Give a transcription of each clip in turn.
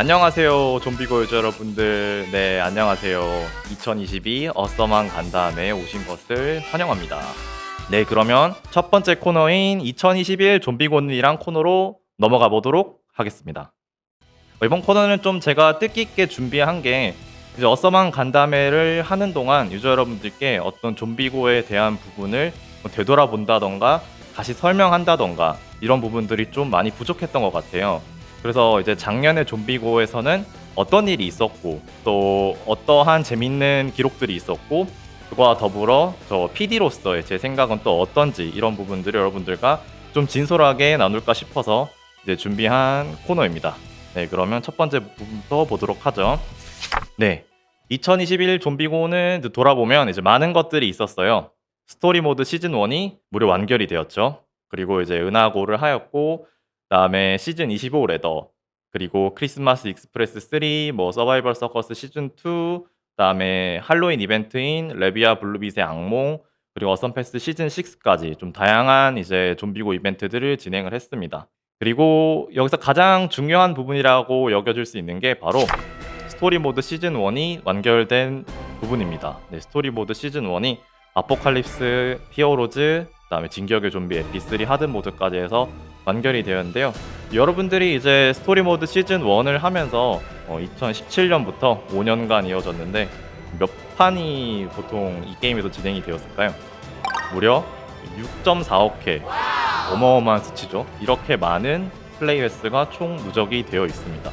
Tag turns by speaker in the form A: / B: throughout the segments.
A: 안녕하세요 좀비고 유저 여러분들. 네 안녕하세요. 2022 어썸한 간담에 오신 것을 환영합니다. 네 그러면 첫 번째 코너인 2021 좀비곤이랑 코너로 넘어가 보도록 하겠습니다. 어, 이번 코너는 좀 제가 뜻깊게 준비한 게 이제 어썸한 간담회를 하는 동안 유저 여러분들께 어떤 좀비고에 대한 부분을 뭐 되돌아본다던가 다시 설명한다던가 이런 부분들이 좀 많이 부족했던 것 같아요 그래서 이제 작년에 좀비고에서는 어떤 일이 있었고 또 어떠한 재밌는 기록들이 있었고 그와 더불어 저 PD로서의 제 생각은 또 어떤지 이런 부분들을 여러분들과 좀 진솔하게 나눌까 싶어서 이제 준비한 코너입니다. 네, 그러면 첫 번째 부분부터 보도록 하죠. 네. 2021 좀비고는 돌아보면 이제 많은 것들이 있었어요. 스토리 모드 시즌 1이 무료 완결이 되었죠. 그리고 이제 은하고를 하였고 그다음에 시즌 25 레더 그리고 크리스마스 익스프레스 3, 뭐 서바이벌 서커스 시즌 2, 그다음에 할로윈 이벤트인 레비아 블루빛의 악몽 그리고 어썸 패스 시즌 6까지 좀 다양한 이제 좀비고 이벤트들을 진행을 했습니다. 그리고 여기서 가장 중요한 부분이라고 여겨질 수 있는 게 바로 스토리 모드 시즌 1이 완결된 부분입니다. 네, 스토리 모드 시즌 1이 아포칼립스, 히어로즈, 그 다음에 진격의 좀비 에피3 하드 모드까지 해서 완결이 되었는데요. 여러분들이 이제 스토리 모드 시즌 1을 하면서 어, 2017년부터 5년간 이어졌는데 몇 판이 보통 이 게임에서 진행이 되었을까요? 무려 6.4억 회 어마어마한 수치죠. 이렇게 많은 플레이 횟수가 총 누적이 되어 있습니다.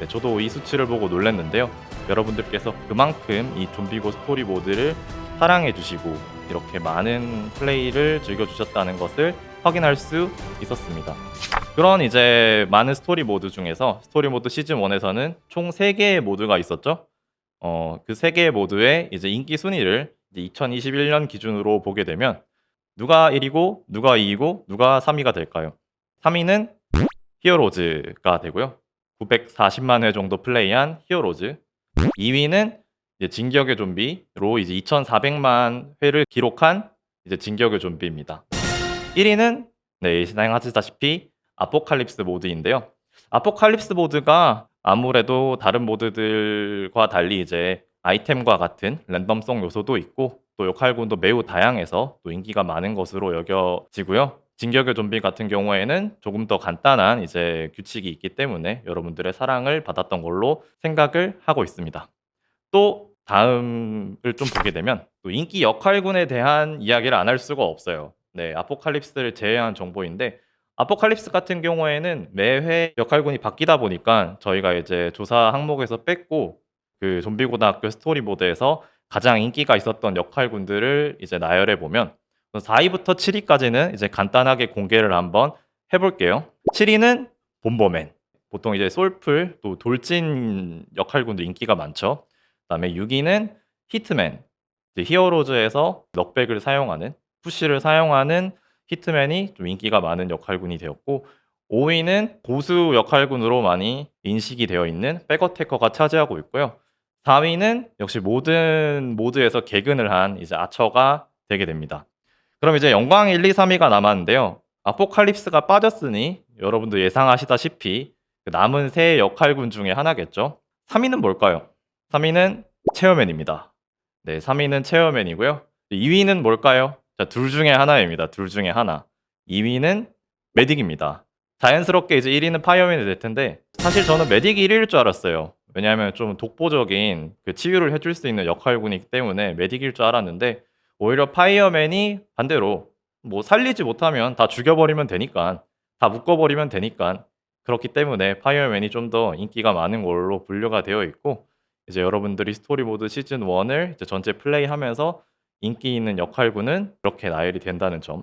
A: 네, 저도 이 수치를 보고 놀랐는데요. 여러분들께서 그만큼 이 좀비고 스토리 모드를 사랑해 주시고 이렇게 많은 플레이를 즐겨 주셨다는 것을 확인할 수 있었습니다. 그런 이제 많은 스토리 모드 중에서 스토리 모드 시즌 1에서는 총 3개의 모드가 있었죠. 어, 그 3개의 모드의 이제 인기 순위를 이제 2021년 기준으로 보게 되면 누가 1위고 누가 2위고 누가 3위가 될까요? 3위는 히어로즈가 되고요. 940만 회 정도 플레이한 히어로즈. 2위는 이제 진격의 좀비로 이제 2,400만 회를 기록한 이제 진격의 좀비입니다. 1위는 네, 예상하시다시피 아포칼립스 모드인데요. 아포칼립스 모드가 아무래도 다른 모드들과 달리 이제 아이템과 같은 랜덤성 요소도 있고 또 역할군도 매우 다양해서 또 인기가 많은 것으로 여겨지고요. 진격의 좀비 같은 경우에는 조금 더 간단한 이제 규칙이 있기 때문에 여러분들의 사랑을 받았던 걸로 생각을 하고 있습니다. 또 다음을 좀 보게 되면 또 인기 역할군에 대한 이야기를 안 할 수가 없어요. 네, 아포칼립스를 제외한 정보인데 아포칼립스 같은 경우에는 매회 역할군이 바뀌다 보니까 저희가 이제 조사 항목에서 뺐고 그 좀비 고등학교 스토리 모드에서 가장 인기가 있었던 역할군들을 이제 나열해 보면 4위부터 7위까지는 이제 간단하게 공개를 한번 해볼게요. 7위는 본버맨. 보통 이제 솔플 또 돌진 역할군도 인기가 많죠. 그다음에 6위는 히트맨. 히어로즈에서 넉백을 사용하는 푸시를 사용하는 히트맨이 좀 인기가 많은 역할군이 되었고 5위는 고수 역할군으로 많이 인식이 되어 있는 백어테커가 차지하고 있고요. 4위는 역시 모든 모드에서 개근을 한 이제 아처가 되게 됩니다. 그럼 이제 영광 1, 2, 3위가 남았는데요. 아포칼립스가 빠졌으니 여러분도 예상하시다시피 그 남은 세 역할군 중에 하나겠죠. 3위는 뭘까요? 3위는 체어맨입니다. 네, 3위는 체어맨이고요. 2위는 뭘까요? 자, 둘 중에 하나입니다. 둘 중에 하나. 2위는 메딕입니다. 자연스럽게 이제 1위는 파이어맨이 될 텐데 사실 저는 메딕이 1위일 줄 알았어요. 왜냐하면 좀 독보적인 그 치유를 해줄 수 있는 역할군이기 때문에 메딕일 줄 알았는데 오히려 파이어맨이 반대로 뭐 살리지 못하면 다 죽여버리면 되니까 다 묶어버리면 되니까 그렇기 때문에 파이어맨이 좀 더 인기가 많은 걸로 분류가 되어 있고 이제 여러분들이 스토리 모드 시즌 1을 이제 전체 플레이하면서 인기 있는 역할군은 이렇게 나열이 된다는 점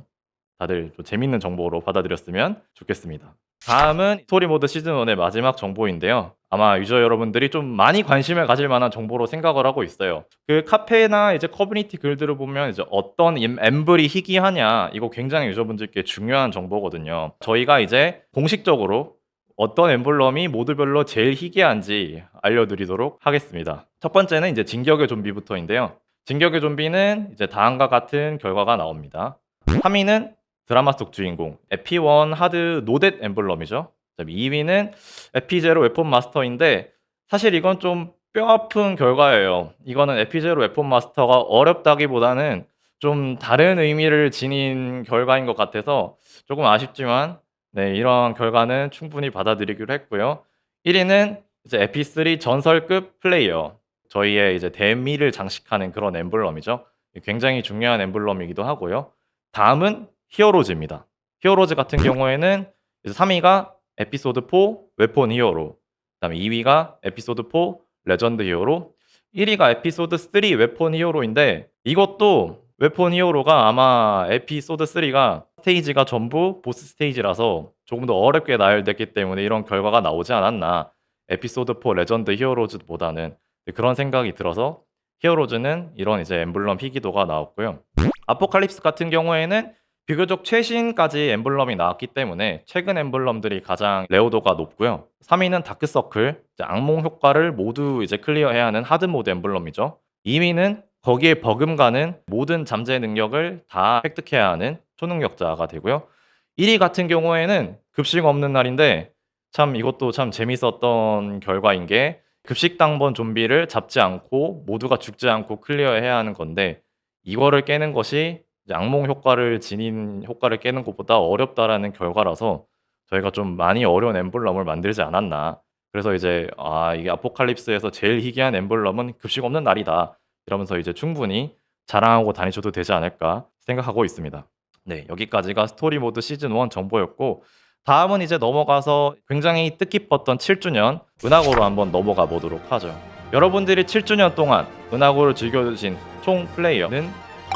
A: 다들 좀 재밌는 정보로 받아들였으면 좋겠습니다. 다음은 스토리 모드 시즌 1의 마지막 정보인데요. 아마 유저 여러분들이 좀 많이 관심을 가질 만한 정보로 생각을 하고 있어요. 그 카페나 이제 커뮤니티 글들을 보면 이제 어떤 엠블이 희귀하냐 이거 굉장히 유저분들께 중요한 정보거든요. 저희가 이제 공식적으로 어떤 엠블럼이 모드별로 제일 희귀한지 알려드리도록 하겠습니다. 첫 번째는 이제 진격의 좀비부터인데요. 진격의 좀비는 이제 다음과 같은 결과가 나옵니다. 3위는 드라마 속 주인공 에피1 하드 노댓 엠블럼이죠. 그다음에 2위는 에피제로 웨폰 마스터인데 사실 이건 좀 뼈아픈 결과예요. 이거는 에피제로 웨폰 마스터가 어렵다기보다는 좀 다른 의미를 지닌 결과인 것 같아서 조금 아쉽지만 네, 이런 결과는 충분히 받아들이기로 했고요. 1 위는 이제 에피3 전설급 플레이어. 저희의 이제 대미를 장식하는 그런 엠블럼이죠. 굉장히 중요한 엠블럼이기도 하고요. 다음은 히어로즈입니다. 히어로즈 같은 경우에는 3위가 에피소드 4 웨폰 히어로, 그다음에 2위가 에피소드 4 레전드 히어로, 1위가 에피소드 3 웨폰 히어로인데 이것도 웨폰 히어로가 아마 에피소드 3가 스테이지가 전부 보스 스테이지라서 조금 더 어렵게 나열됐기 때문에 이런 결과가 나오지 않았나. 에피소드 4 레전드 히어로즈보다는 그런 생각이 들어서 히어로즈는 이런 이제 엠블럼 희귀도가 나왔고요. 아포칼립스 같은 경우에는 비교적 최신까지 엠블럼이 나왔기 때문에 최근 엠블럼들이 가장 레어도가 높고요. 3위는 다크서클, 악몽 효과를 모두 이제 클리어해야 하는 하드 모드 엠블럼이죠. 2위는 거기에 버금가는 모든 잠재 능력을 다 획득해야 하는 초능력자가 되고요. 1위 같은 경우에는 급식 없는 날인데 참 이것도 참 재밌었던 결과인 게 급식 당번 좀비를 잡지 않고 모두가 죽지 않고 클리어해야 하는 건데 이거를 깨는 것이 악몽 효과를 지닌 효과를 깨는 것보다 어렵다라는 결과라서 저희가 좀 많이 어려운 엠블럼을 만들지 않았나. 그래서 이제 아 이게 아포칼립스에서 제일 희귀한 엠블럼은 급식 없는 날이다. 이러면서 이제 충분히 자랑하고 다니셔도 되지 않을까 생각하고 있습니다. 네, 여기까지가 스토리 모드 시즌 1 정보였고 다음은 이제 넘어가서 굉장히 뜻깊었던 7주년 은하고로 한번 넘어가 보도록 하죠. 여러분들이 7주년 동안 은하고를 즐겨주신 총 플레이어는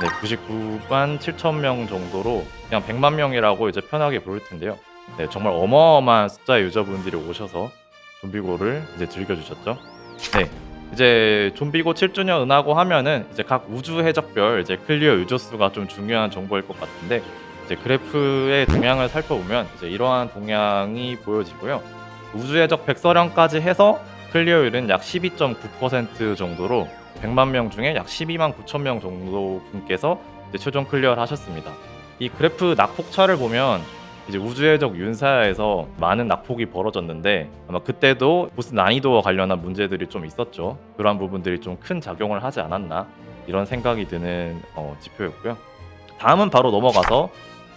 A: 네, 99만 7천 명 정도로 그냥 100만 명이라고 이제 편하게 부를 텐데요. 네, 정말 어마어마한 숫자의 유저분들이 오셔서 좀비고를 이제 즐겨주셨죠. 네, 이제 좀비고 7주년 은하고 하면은 이제 각 우주 해적별 이제 클리어 유저 수가 좀 중요한 정보일 것 같은데 이제 그래프의 동향을 살펴보면 이제 이러한 동향이 보여지고요. 우주 해적 백서령까지 해서 클리어율은 약 12.9% 정도로 100만 명 중에 약 12만 9천 명 정도 분께서 최종 클리어를 하셨습니다. 이 그래프 낙폭차를 보면 이제 우주해적 윤사야에서 많은 낙폭이 벌어졌는데 아마 그때도 보스 난이도와 관련한 문제들이 좀 있었죠. 그러한 부분들이 좀 큰 작용을 하지 않았나 이런 생각이 드는 어, 지표였고요. 다음은 바로 넘어가서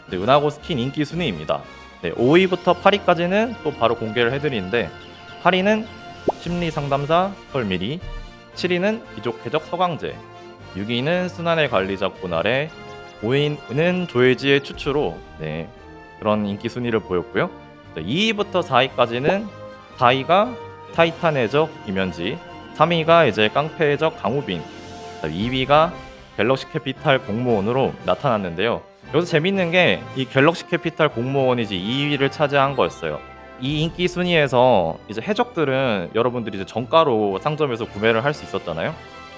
A: 이제 은하고 스킨 인기 순위입니다. 네, 5위부터 8위까지는 또 바로 공개를 해드리는데 8위는 심리 상담사 설미리 7위는 귀족 해적 서강제 6위는 순환의 관리자 고날에 5위는 조혜지의 추추로 네, 그런 인기 순위를 보였고요. 2위부터 4위까지는 4위가 타이탄 해적 이면지 3위가 이제 깡패 해적 강우빈 2위가 갤럭시 캐피탈 공무원으로 나타났는데요. 여기서 재밌는 게 이 갤럭시 캐피탈 공무원이지 2위를 차지한 거였어요. 이 인기 순위에서 이제 해적들은 여러분들이 이제 정가로 상점에서 구매를 할 수 있었잖아요.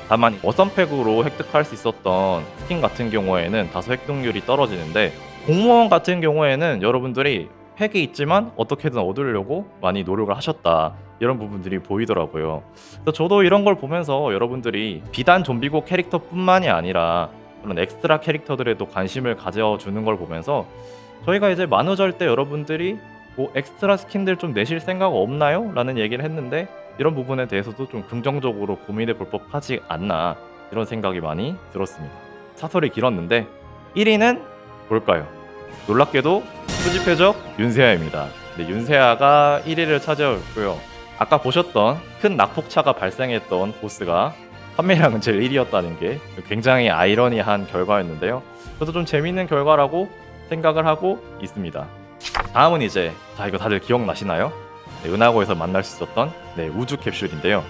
A: 다만 어썸팩으로 획득할 수 있었던 스킨 같은 경우에는 다소 획득률이 떨어지는데 공무원 같은 경우에는 여러분들이 팩이 있지만 어떻게든 얻으려고 많이 노력을 하셨다 이런 부분들이 보이더라고요. 그래서 저도 이런 걸 보면서 여러분들이 비단 좀비고 캐릭터뿐만이 아니라 그런 엑스트라 캐릭터들에도 관심을 가져주는 걸 보면서 저희가 이제 만우절 때 여러분들이 뭐 엑스트라 스킨들 좀 내실 생각 없나요? 라는 얘기를 했는데 이런 부분에 대해서도 좀 긍정적으로 고민해 볼 법하지 않나 이런 생각이 많이 들었습니다. 사설이 길었는데 1위는 뭘까요? 놀랍게도 수집해적 윤세아입니다. 네, 윤세아가 1위를 차지했고요. 아까 보셨던 큰 낙폭차가 발생했던 보스가 판매량은 제일 1위였다는 게 굉장히 아이러니한 결과였는데요. 저도 좀 재밌는 결과라고 생각을 하고 있습니다. 다음은 이제 자 이거 다들 기억나시나요? 네, 은하고에서 만날 수 있었던 네, 우주 캡슐인데요.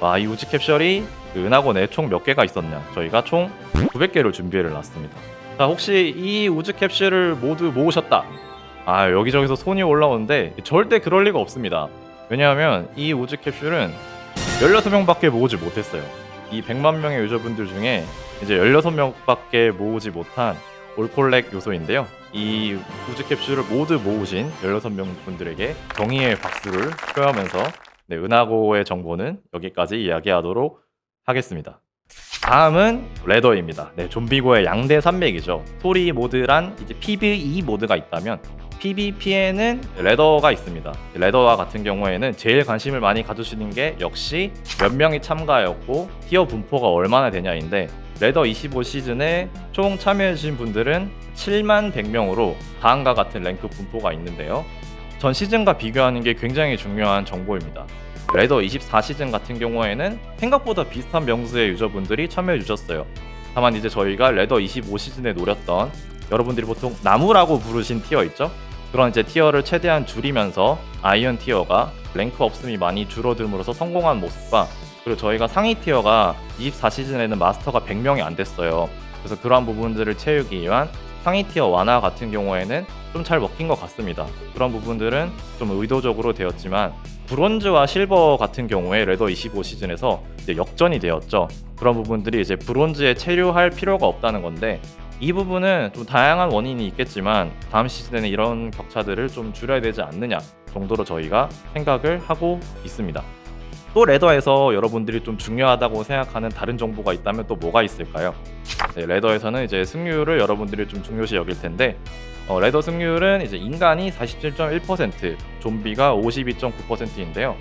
A: 와, 이 우주 캡슐이 그 은하고 총몇 개가 있었냐? 저희가 총 900개를 준비해 놨습니다. 자, 혹시 이 우주 캡슐을 모두 모으셨다. 아, 여기저기서 손이 올라오는데 절대 그럴 리가 없습니다. 왜냐하면 이 우주 캡슐은 16명 밖에 모으지 못했어요. 이 100만 명의 유저분들 중에 이제 16명 밖에 모으지 못한 올콜렉 요소인데요. 이 우주 캡슐을 모두 모으신 16명 분들에게 정의의 박수를 표하면서 네, 은하고의 정보는 여기까지 이야기하도록 하겠습니다. 다음은 레더입니다. 네, 좀비고의 양대 산맥이죠. 스토리 모드란 이제 PVE 모드가 있다면 PVP에는 레더가 있습니다. 레더와 같은 경우에는 제일 관심을 많이 가주시는 게 역시 몇 명이 참가였고 tier 분포가 얼마나 되냐인데 레더 25 시즌에 총 참여해주신 분들은 7만 100명으로 다음과 같은 랭크 분포가 있는데요. 전 시즌과 비교하는 게 굉장히 중요한 정보입니다. 레더 24 시즌 같은 경우에는 생각보다 비슷한 명수의 유저분들이 참여해 주셨어요. 다만 이제 저희가 레더 25 시즌에 노렸던 여러분들이 보통 나무라고 부르신 tier 있죠? 그런 이제 tier를 최대한 줄이면서 Iron tier가 랭크 없음이 많이 줄어듦으로써 성공한 모습과 그리고 저희가 상위 tier가 24 시즌에는 마스터가 100명이 안 됐어요. 그래서 그러한 부분들을 채우기 위한 상위 티어 완화 같은 경우에는 좀 잘 먹힌 것 같습니다. 그런 부분들은 좀 의도적으로 되었지만 브론즈와 실버 같은 경우에 레더 25 시즌에서 역전이 되었죠. 그런 부분들이 이제 브론즈에 체류할 필요가 없다는 건데 이 부분은 좀 다양한 원인이 있겠지만 다음 시즌에는 이런 격차들을 좀 줄여야 되지 않느냐 정도로 저희가 생각을 하고 있습니다. 또 레더에서 여러분들이 좀 중요하다고 생각하는 다른 정보가 있다면 또 뭐가 있을까요? 네, 레더에서는 이제 승률을 여러분들이 좀 중요시 여길 텐데 어, 레더 승률은 이제 인간이 47.1%, 좀비가 52.9%인데요.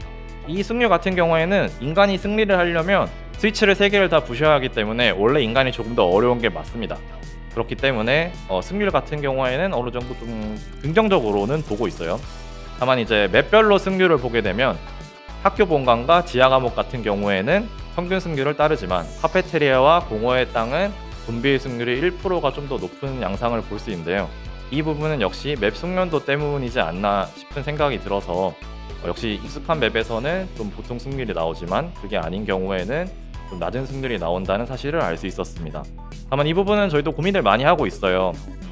A: 이 승률 같은 경우에는 인간이 승리를 하려면 스위치를 3개를 다 부셔야 하기 때문에 원래 인간이 조금 더 어려운 게 맞습니다. 그렇기 때문에 어, 승률 같은 경우에는 어느 정도 좀 긍정적으로는 보고 있어요. 다만 이제 맵별로 승률을 보게 되면 학교 본관과 지하 감옥 같은 경우에는 평균 승률을 따르지만 카페테리아와 공허의 땅은 분비의 승률이 1%가 좀 더 높은 양상을 볼 수 있는데요. 이 부분은 역시 맵 숙련도 때문이지 않나 싶은 생각이 들어서 어, 역시 익숙한 맵에서는 좀 보통 승률이 나오지만 그게 아닌 경우에는 좀 낮은 승률이 나온다는 사실을 알 수 있었습니다. 다만 이 부분은 저희도 고민을 많이 하고 있어요.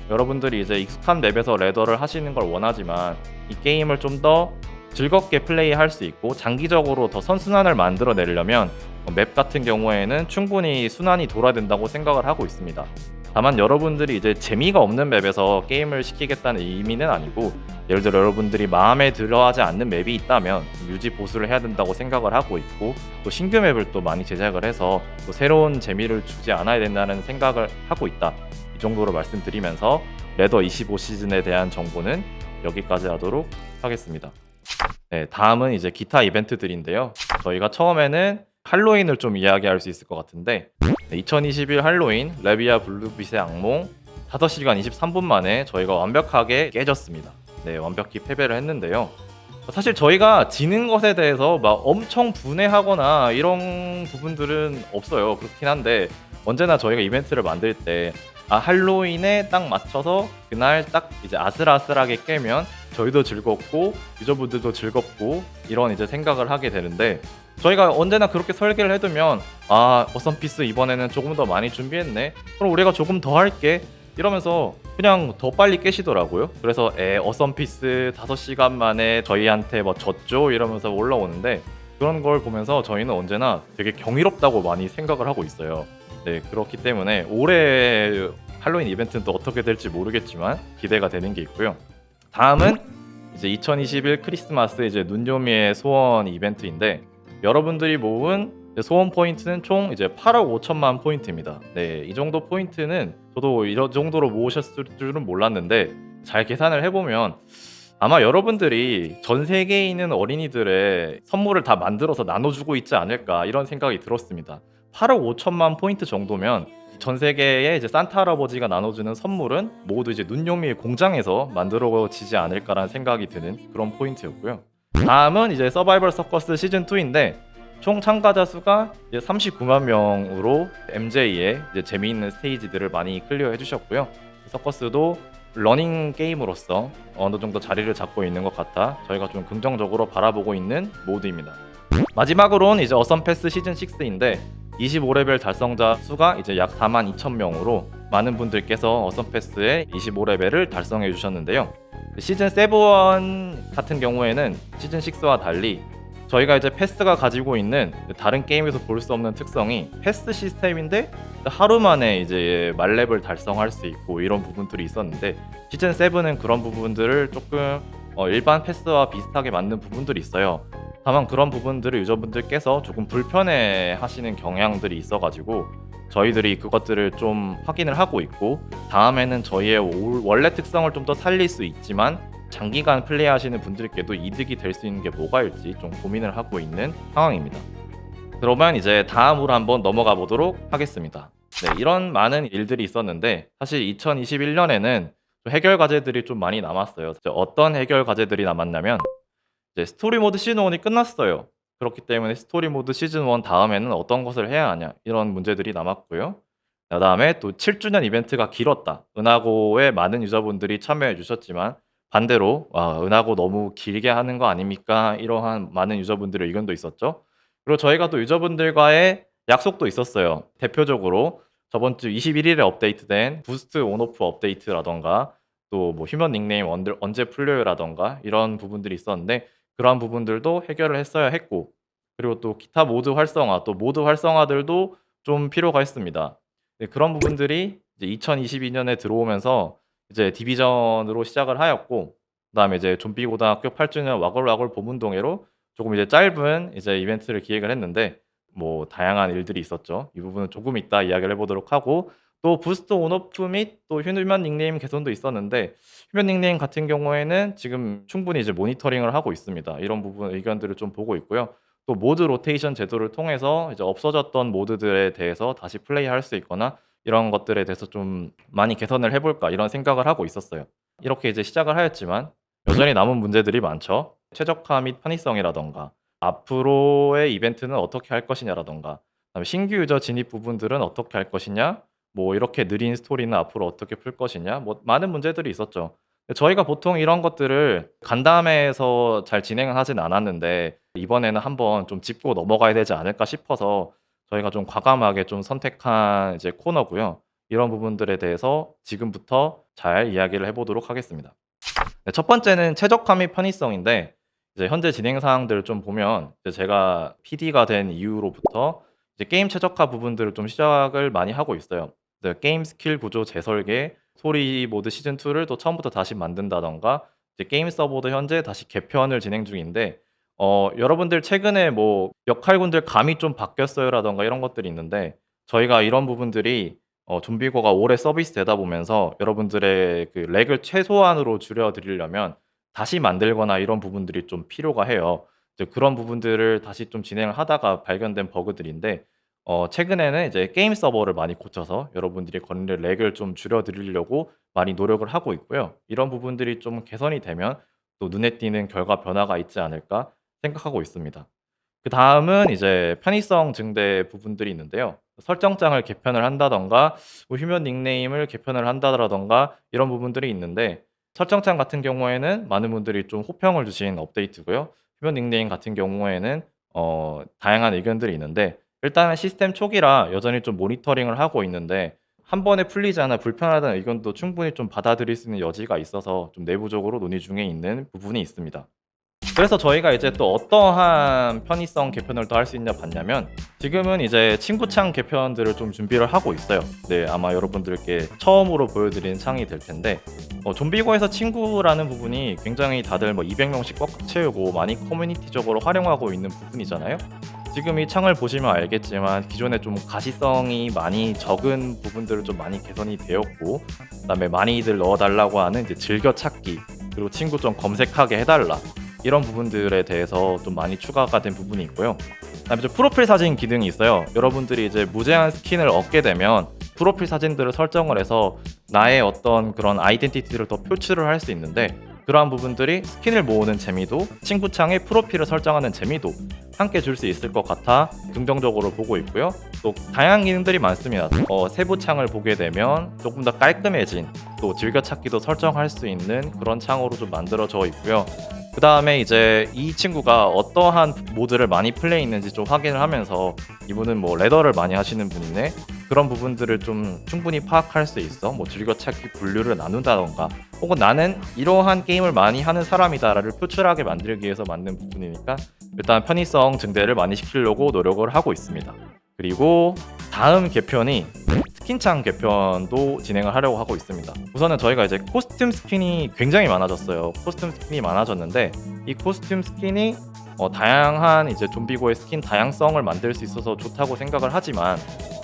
A: 여러분들이 이제 익숙한 맵에서 레더를 하시는 걸 원하지만 이 게임을 좀 더 즐겁게 플레이할 수 있고 장기적으로 더 선순환을 만들어 내려면 맵 같은 경우에는 충분히 순환이 돌아야 된다고 생각을 하고 있습니다. 다만 여러분들이 이제 재미가 없는 맵에서 게임을 시키겠다는 의미는 아니고 예를 들어 여러분들이 마음에 들어하지 않는 맵이 있다면 유지 보수를 해야 된다고 생각을 하고 있고 또 신규 맵을 또 많이 제작을 해서 또 새로운 재미를 주지 않아야 된다는 생각을 하고 있다 이 정도로 말씀드리면서 레더 25 시즌에 대한 정보는 여기까지 하도록 하겠습니다. 네, 다음은 이제 기타 이벤트들인데요. 저희가 처음에는 할로윈을 좀 이야기할 수 있을 것 같은데 네, 2021 할로윈 레비아 블루빛의 악몽 5시간 23분 만에 저희가 완벽하게 깨졌습니다. 네, 완벽히 패배를 했는데요. 사실 저희가 지는 것에 대해서 막 엄청 분해하거나 이런 부분들은 없어요. 그렇긴 한데 언제나 저희가 이벤트를 만들 때 아, 할로윈에 딱 맞춰서 그날 딱 이제 아슬아슬하게 깨면 저희도 즐겁고 유저분들도 즐겁고 이런 이제 생각을 하게 되는데 저희가 언제나 그렇게 설계를 해두면 아 어썸피스 이번에는 조금 더 많이 준비했네. 그럼 우리가 조금 더 할게. 이러면서 그냥 더 빨리 깨시더라고요. 그래서 에 어썸피스 5시간 만에 저희한테 뭐 졌죠? 이러면서 올라오는데 그런 걸 보면서 저희는 언제나 되게 경이롭다고 많이 생각을 하고 있어요 네 그렇기 때문에 올해 할로윈 이벤트는 또 어떻게 될지 모르겠지만 기대가 되는 게 있고요 다음은 이제 2021 크리스마스 이제 눈요미의 소원 이벤트인데 여러분들이 모은 소원 포인트는 총 이제 8억 5천만 포인트입니다. 네, 이 정도 포인트는 저도 이 정도로 모으셨을 줄은 몰랐는데 잘 계산을 해보면 아마 여러분들이 전 세계에 있는 어린이들의 선물을 다 만들어서 나눠주고 있지 않을까 이런 생각이 들었습니다. 8억 5천만 포인트 정도면 전 세계에 이제 산타 할아버지가 나눠주는 선물은 모두 이제 눈요미 공장에서 만들어지지 않을까라는 생각이 드는 그런 포인트였고요. 다음은 이제 서바이벌 서커스 시즌 2인데 총 참가자 수가 이제 39만 명으로 MJ의 이제 재미있는 스테이지들을 많이 클리어 해 주셨고요. 서커스도 러닝 게임으로서 어느 정도 자리를 잡고 있는 것 같아 저희가 좀 긍정적으로 바라보고 있는 모드입니다. 마지막으로는 이제 어썸 패스 시즌 6인데 25레벨 달성자 수가 이제 약 4만 2천 명으로 많은 분들께서 어썸 패스의 25레벨을 달성해 주셨는데요. 시즌 7 같은 경우에는 시즌 6와 달리 저희가 이제 패스가 가지고 있는 다른 게임에서 볼 수 없는 특성이 패스 시스템인데 하루 만에 이제 말렙을 달성할 수 있고 이런 부분들이 있었는데 시즌 7은 그런 부분들을 조금 어, 일반 패스와 비슷하게 만든 부분들이 있어요. 다만 그런 부분들을 유저분들께서 조금 불편해 하시는 경향들이 있어가지고 저희들이 그것들을 좀 확인을 하고 있고 다음에는 저희의 원래 특성을 좀 더 살릴 수 있지만 장기간 플레이하시는 분들께도 이득이 될 수 있는 게 뭐가 일지 좀 고민을 하고 있는 상황입니다. 그러면 이제 다음으로 한번 넘어가 보도록 하겠습니다. 네, 이런 많은 일들이 있었는데 사실 2021년에는 해결 과제들이 좀 많이 남았어요. 어떤 해결 과제들이 남았냐면 이제 스토리 모드 시즌 1이 끝났어요. 그렇기 때문에 스토리 모드 시즌 1 다음에는 어떤 것을 해야 하냐 이런 문제들이 남았고요. 그다음에 또 7주년 이벤트가 길었다. 은하고에 많은 유저분들이 참여해 주셨지만 반대로 아, 은하고 너무 길게 하는 거 아닙니까? 이러한 많은 유저분들의 의견도 있었죠. 그리고 저희가 또 유저분들과의 약속도 있었어요. 대표적으로 저번 주 21일에 업데이트된 boost on/off 업데이트라던가 또 뭐 휴면 닉네임 언제 풀려요라던가 이런 부분들이 있었는데 그러한 부분들도 해결을 했어야 했고 그리고 또 기타 모드 활성화 또 모드 활성화들도 좀 필요가 있습니다. 네, 그런 부분들이 이제 2022년에 들어오면서 이제 디비전으로 시작을 하였고 그다음에 이제 좀비 고등학교 8주년 와글와글 동문회로 조금 이제 짧은 이제 이벤트를 기획을 했는데 뭐 다양한 일들이 있었죠. 이 부분은 조금 이따 이야기를 해보도록 하고 또 boost on/off 및 또 휴면 닉네임 개선도 있었는데 휴면 닉네임 같은 경우에는 지금 충분히 이제 모니터링을 하고 있습니다. 이런 부분 의견들을 좀 보고 있고요. 또 모드 로테이션 제도를 통해서 이제 없어졌던 모드들에 대해서 다시 플레이할 수 있거나 이런 것들에 대해서 좀 많이 개선을 해볼까 이런 생각을 하고 있었어요. 이렇게 이제 시작을 하였지만 여전히 남은 문제들이 많죠. 최적화 및 편의성이라던가 앞으로의 이벤트는 어떻게 할 것이냐라던가 신규 유저 진입 부분들은 어떻게 할 것이냐 뭐 이렇게 느린 스토리는 앞으로 어떻게 풀 것이냐 뭐 많은 문제들이 있었죠. 저희가 보통 이런 것들을 간담회에서 잘 진행을 하진 않았는데 이번에는 한번 좀 짚고 넘어가야 되지 않을까 싶어서 저희가 좀 과감하게 좀 선택한 이제 코너고요. 이런 부분들에 대해서 지금부터 잘 이야기를 해보도록 하겠습니다. 네, 첫 번째는 최적화 및 편의성인데 이제 현재 진행 사항들을 좀 보면 제가 PD가 된 이후로부터 이제 게임 최적화 부분들을 좀 시작을 많이 하고 있어요. 이제 게임 스킬 구조 재설계, 스토리 모드 시즌 2를 또 처음부터 다시 만든다던가 이제 게임 서버도 현재 다시 개편을 진행 중인데 어, 여러분들 최근에 뭐 역할군들 감이 좀 바뀌었어요라던가 이런 것들이 있는데 저희가 이런 부분들이 어, 좀비고가 오래 서비스 되다 보면서 여러분들의 그 렉을 최소한으로 줄여 드리려면 다시 만들거나 이런 부분들이 좀 필요가 해요. 이제 그런 부분들을 다시 좀 진행을 하다가 발견된 버그들인데 어, 최근에는 이제 게임 서버를 많이 고쳐서 여러분들이 걸리는 렉을 좀 줄여 드리려고 많이 노력을 하고 있고요. 이런 부분들이 좀 개선이 되면 또 눈에 띄는 결과 변화가 있지 않을까 생각하고 있습니다. 그 다음은 이제 편의성 증대 부분들이 있는데요. 설정장을 개편을 한다던가 뭐 휴면 닉네임을 개편을 한다던가 이런 부분들이 있는데 설정장 같은 경우에는 많은 분들이 좀 호평을 주신 업데이트고요. 휴면 닉네임 같은 경우에는 어, 다양한 의견들이 있는데 일단은 시스템 초기라 여전히 좀 모니터링을 하고 있는데 한 번에 풀리지 않아 불편하다는 의견도 충분히 좀 받아들일 수 있는 여지가 있어서 좀 내부적으로 논의 중에 있는 부분이 있습니다. 그래서 저희가 이제 또 어떠한 편의성 개편을 더 할 수 있냐 봤냐면 지금은 이제 친구창 개편들을 좀 준비를 하고 있어요. 네, 아마 여러분들께 처음으로 보여드린 창이 될 텐데 어, 좀비고에서 친구라는 부분이 굉장히 다들 뭐 200명씩 꽉 채우고 많이 커뮤니티적으로 활용하고 있는 부분이잖아요. 지금 이 창을 보시면 알겠지만 기존에 좀 가시성이 많이 적은 부분들을 좀 많이 개선이 되었고 그다음에 많이들 넣어달라고 하는 이제 즐겨찾기 그리고 친구 좀 검색하게 해달라 이런 부분들에 대해서 좀 많이 추가가 된 부분이 있고요. 그다음에 프로필 사진 기능이 있어요. 여러분들이 이제 무제한 스킨을 얻게 되면 프로필 사진들을 설정을 해서 나의 어떤 그런 아이덴티티를 더 표출을 할 수 있는데 그러한 부분들이 스킨을 모으는 재미도 친구창에 프로필을 설정하는 재미도 함께 줄 수 있을 것 같아 긍정적으로 보고 있고요. 또 다양한 기능들이 많습니다. 어, 세부 창을 보게 되면 조금 더 깔끔해진 또 즐겨찾기도 설정할 수 있는 그런 창으로 좀 만들어져 있고요. 그 다음에 이제 이 친구가 어떠한 모드를 많이 플레이했는지 좀 확인을 하면서 이분은 뭐 레더를 많이 하시는 분이네. 그런 부분들을 좀 충분히 파악할 수 있어. 뭐 즐겨찾기 분류를 나눈다던가 혹은 나는 이러한 게임을 많이 하는 사람이다를 표출하게 만들기 위해서 만든 부분이니까 일단 편의성 증대를 많이 시키려고 노력을 하고 있습니다 그리고 다음 개편이 스킨창 개편도 진행을 하려고 하고 있습니다. 우선은 저희가 이제 코스튬 스킨이 굉장히 많아졌어요. 코스튬 스킨이 많아졌는데 이 코스튬 스킨이 어, 다양한 이제 좀비고의 스킨 다양성을 만들 수 있어서 좋다고 생각을 하지만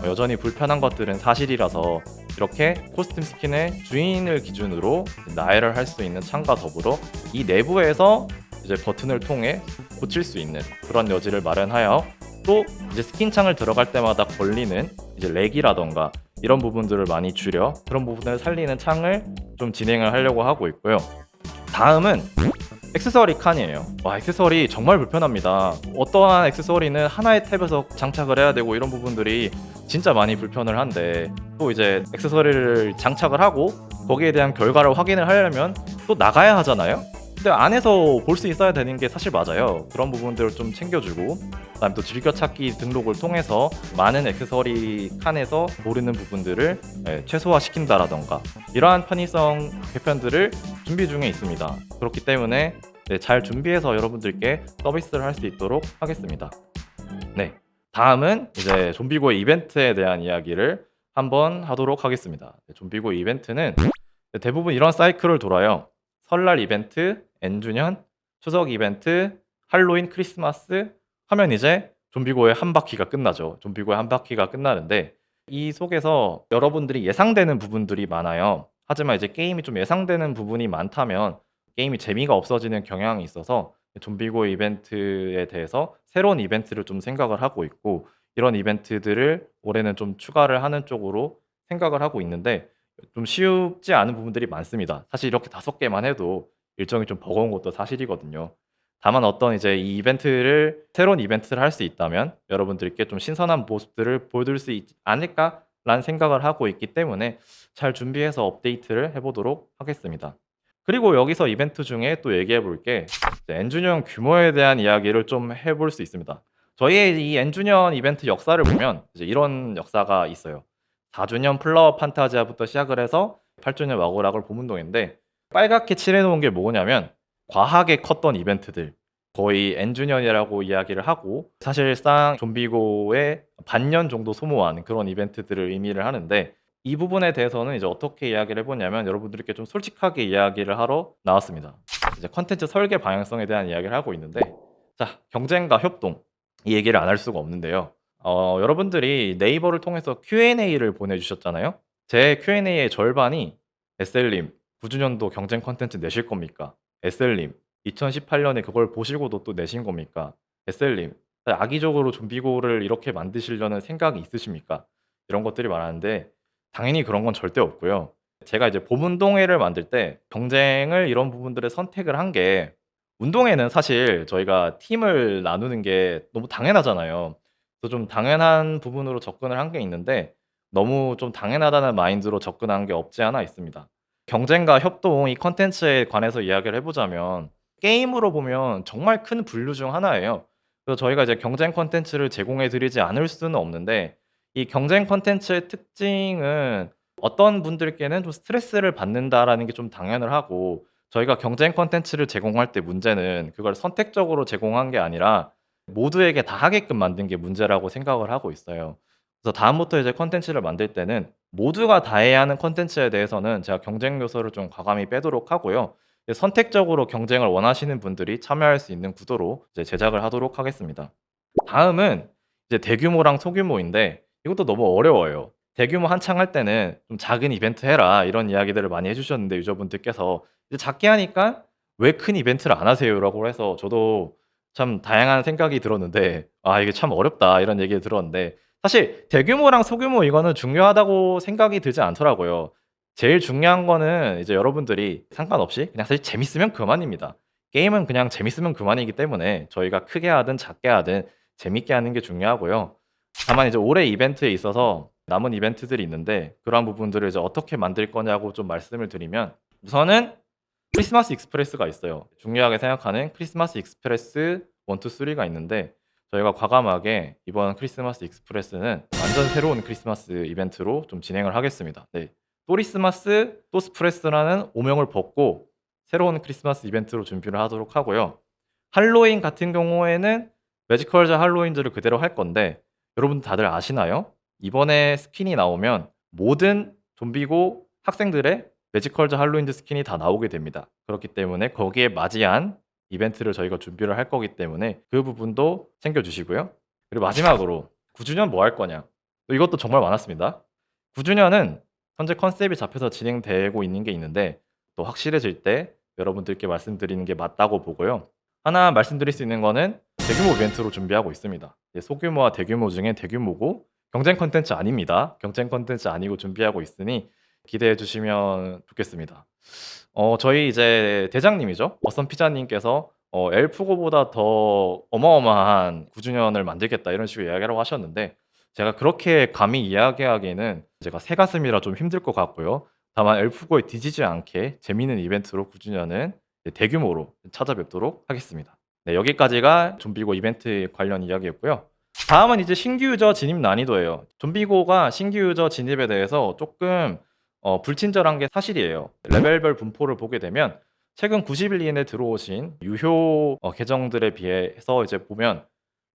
A: 어, 여전히 불편한 것들은 사실이라서 이렇게 코스튬 스킨의 주인을 기준으로 나열을 할 수 있는 창과 더불어 이 내부에서 이제 버튼을 통해 고칠 수 있는 그런 여지를 마련하여 또 이제 스킨 창을 들어갈 때마다 걸리는 이제 렉이라던가 이런 부분들을 많이 줄여 그런 부분을 살리는 창을 좀 진행을 하려고 하고 있고요. 다음은 액세서리 칸이에요. 와, 액세서리 정말 불편합니다. 어떠한 액세서리는 하나의 탭에서 장착을 해야 되고 이런 부분들이 진짜 많이 불편을 한데 또 이제 액세서리를 장착을 하고 거기에 대한 결과를 확인을 하려면 또 나가야 하잖아요. 근데 안에서 볼 수 있어야 되는 게 사실 맞아요. 그런 부분들을 좀 챙겨주고 그다음에 또 즐겨찾기 등록을 통해서 많은 액세서리 칸에서 모르는 부분들을 예, 최소화시킨다라던가 이러한 편의성 개편들을 준비 중에 있습니다. 그렇기 때문에 네, 잘 준비해서 여러분들께 서비스를 할 수 있도록 하겠습니다. 네, 다음은 이제 좀비고 이벤트에 대한 이야기를 한번 하도록 하겠습니다. 네, 좀비고 이벤트는 대부분 이런 사이클을 돌아요. 설날 이벤트, N주년, 추석 이벤트, 할로윈, 크리스마스 하면 이제 좀비고의 한 바퀴가 끝나죠. 좀비고의 한 바퀴가 끝나는데 이 속에서 여러분들이 예상되는 부분들이 많아요. 하지만 이제 게임이 좀 예상되는 부분이 많다면 게임이 재미가 없어지는 경향이 있어서 좀비고 이벤트에 대해서 새로운 이벤트를 좀 생각을 하고 있고 이런 이벤트들을 올해는 좀 추가를 하는 쪽으로 생각을 하고 있는데 좀 쉽지 않은 부분들이 많습니다. 사실 이렇게 다섯 개만 해도 일정이 좀 버거운 것도 사실이거든요. 다만 어떤 이제 이 이벤트를 새로운 이벤트를 할 수 있다면 여러분들께 좀 신선한 모습들을 보여드릴 수 있지 않을까라는 생각을 하고 있기 때문에 잘 준비해서 업데이트를 해보도록 하겠습니다. 그리고 여기서 이벤트 중에 또 얘기해 볼 게 엔주년 규모에 대한 이야기를 좀 해볼 수 있습니다. 저희의 이 엔주년 이벤트 역사를 보면 이제 이런 역사가 있어요. 4주년 플라워 판타지아부터 시작을 해서 8주년 와고락을 보문동인데 빨갛게 칠해놓은 게 뭐냐면 과하게 컸던 이벤트들 거의 N주년이라고 이야기를 하고 사실상 좀비고의 반년 정도 소모한 그런 이벤트들을 의미를 하는데 이 부분에 대해서는 이제 어떻게 이야기를 해보냐면 여러분들께 좀 솔직하게 이야기를 하러 나왔습니다. 이제 컨텐츠 설계 방향성에 대한 이야기를 하고 있는데 자 경쟁과 협동 이 얘기를 안 할 수가 없는데요. 어, 여러분들이 네이버를 통해서 Q&A를 보내주셨잖아요. 제 Q&A의 절반이 SL님 9주년도 경쟁 컨텐츠 내실 겁니까? SL님 2018년에 그걸 보시고도 또 내신 겁니까? SL님 악의적으로 좀비고를 이렇게 만드시려는 생각이 있으십니까? 이런 것들이 많았는데 당연히 그런 건 절대 없고요. 제가 이제 봄운동회를 만들 때 경쟁을 이런 부분들을 선택을 한 게 운동회는 사실 저희가 팀을 나누는 게 너무 당연하잖아요. 그래서 좀 당연한 부분으로 접근을 한 게 있는데 너무 좀 당연하다는 마인드로 접근한 게 없지 않아 있습니다. 경쟁과 협동 이 컨텐츠에 관해서 이야기를 해보자면 게임으로 보면 정말 큰 분류 중 하나예요. 그래서 저희가 이제 경쟁 컨텐츠를 제공해 드리지 않을 수는 없는데 이 경쟁 컨텐츠의 특징은 어떤 분들께는 좀 스트레스를 받는다라는 게 좀 당연을 하고 저희가 경쟁 컨텐츠를 제공할 때 문제는 그걸 선택적으로 제공한 게 아니라 모두에게 다 하게끔 만든 게 문제라고 생각을 하고 있어요. 그래서 다음부터 이제 컨텐츠를 만들 때는 모두가 다 해야 하는 컨텐츠에 대해서는 제가 경쟁 요소를 좀 과감히 빼도록 하고요. 선택적으로 경쟁을 원하시는 분들이 참여할 수 있는 구도로 이제 제작을 하도록 하겠습니다. 다음은 이제 대규모랑 소규모인데 이것도 너무 어려워요. 대규모 한창 할 때는 좀 작은 이벤트 해라 이런 이야기들을 많이 해주셨는데 유저분들께서 이제 작게 하니까 왜 큰 이벤트를 안 하세요 라고 해서 저도 참 다양한 생각이 들었는데 아 이게 참 어렵다 이런 얘기를 들었는데 사실 대규모랑 소규모 이거는 중요하다고 생각이 들지 않더라고요. 제일 중요한 거는 이제 여러분들이 상관없이 그냥 사실 재밌으면 그만입니다. 게임은 그냥 재밌으면 그만이기 때문에 저희가 크게 하든 작게 하든 재밌게 하는 게 중요하고요. 다만 이제 올해 이벤트에 있어서 남은 이벤트들이 있는데 그러한 부분들을 이제 어떻게 만들 거냐고 좀 말씀을 드리면 우선은 크리스마스 익스프레스가 있어요. 중요하게 생각하는 크리스마스 익스프레스 1, 2, 3가 있는데 저희가 과감하게 이번 크리스마스 익스프레스는 완전 새로운 크리스마스 이벤트로 좀 진행을 하겠습니다. 네. 또리스마스 또스프레스라는 오명을 벗고 새로운 크리스마스 이벤트로 준비를 하도록 하고요. 할로윈 같은 경우에는 매지컬자 할로윈즈를 그대로 할 건데 여러분 다들 아시나요? 이번에 스킨이 나오면 모든 좀비고 학생들의 매지컬자 할로윈즈 스킨이 다 나오게 됩니다. 그렇기 때문에 거기에 맞이한 이벤트를 저희가 준비를 할 거기 때문에 그 부분도 챙겨주시고요. 그리고 마지막으로 9주년 뭐 할 거냐? 이것도 정말 많았습니다. 9주년은 현재 컨셉이 잡혀서 진행되고 있는 게 있는데 또 확실해질 때 여러분들께 말씀드리는 게 맞다고 보고요. 하나 말씀드릴 수 있는 거는 대규모 이벤트로 준비하고 있습니다. 예, 소규모와 대규모 중에 대규모고 경쟁 컨텐츠 아닙니다. 경쟁 컨텐츠 아니고 준비하고 있으니 기대해 주시면 좋겠습니다. 어, 저희 이제 대장님이죠. 어썸 피자님께서 어, 엘프고보다 더 어마어마한 9주년을 만들겠다 이런 식으로 이야기를 하셨는데 제가 그렇게 감히 이야기하기에는 제가 새 가슴이라 좀 힘들 것 같고요. 다만 엘프고에 뒤지지 않게 재미있는 이벤트로 9주년은 대규모로 찾아뵙도록 하겠습니다. 네, 여기까지가 좀비고 이벤트 관련 이야기였고요. 다음은 이제 신규 유저 진입 난이도예요. 좀비고가 신규 유저 진입에 대해서 조금 어, 불친절한 게 사실이에요. 레벨별 분포를 보게 되면 최근 90일 이내에 들어오신 유효 어, 계정들에 비해서 이제 보면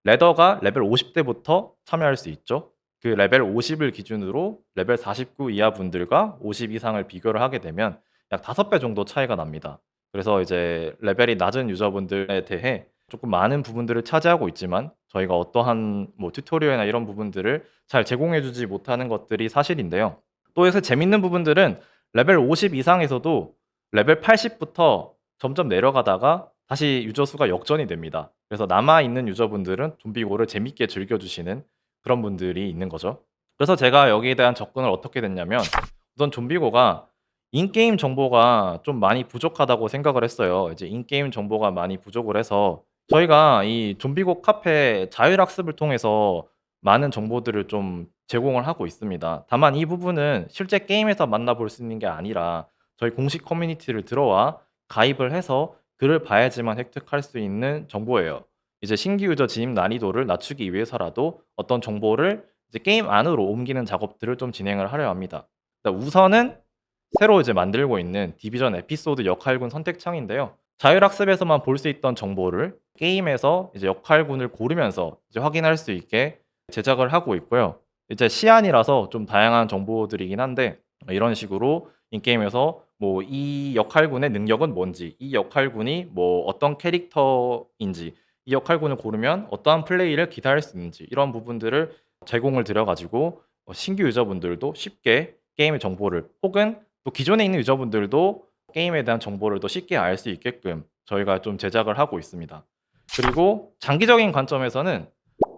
A: 래더가 레벨 50대부터 참여할 수 있죠. 그 레벨 50을 기준으로 레벨 49 이하 분들과 50 이상을 비교를 하게 되면 약 5배 정도 차이가 납니다. 그래서 이제 레벨이 낮은 유저분들에 대해 조금 많은 부분들을 차지하고 있지만 저희가 어떠한 뭐 튜토리얼이나 이런 부분들을 잘 제공해 주지 못하는 것들이 사실인데요. 또 요새 재밌는 부분들은 레벨 50 이상에서도 레벨 80부터 점점 내려가다가 다시 유저 수가 역전이 됩니다. 그래서 남아 있는 유저분들은 좀비고를 재밌게 즐겨 주시는 그런 분들이 있는 거죠. 그래서 제가 여기에 대한 접근을 어떻게 됐냐면 우선 좀비고가 인게임 정보가 좀 많이 부족하다고 생각을 했어요. 이제 인게임 정보가 많이 부족을 해서 저희가 이 좀비고 카페 자율학습을 통해서 많은 정보들을 좀 제공을 하고 있습니다. 다만 이 부분은 실제 게임에서 만나볼 수 있는 게 아니라 저희 공식 커뮤니티를 들어와 가입을 해서 글을 봐야지만 획득할 수 있는 정보예요. 이제 신규 유저 진입 난이도를 낮추기 위해서라도 어떤 정보를 이제 게임 안으로 옮기는 작업들을 좀 진행을 하려 합니다. 우선은 새로 이제 만들고 있는 디비전 에피소드 역할군 선택창인데요. 자율학습에서만 볼 수 있던 정보를 게임에서 이제 역할군을 고르면서 이제 확인할 수 있게 제작을 하고 있고요. 이제 시안이라서 좀 다양한 정보들이긴 한데 이런 식으로 인게임에서 뭐 이 역할군의 능력은 뭔지, 이 역할군이 뭐 어떤 캐릭터인지, 이 역할군을 고르면 어떠한 플레이를 기대할 수 있는지 이런 부분들을 제공을 드려 가지고 어, 신규 유저분들도 쉽게 게임의 정보를 혹은 또 기존에 있는 유저분들도 게임에 대한 정보를 더 쉽게 알 수 있게끔 저희가 좀 제작을 하고 있습니다. 그리고 장기적인 관점에서는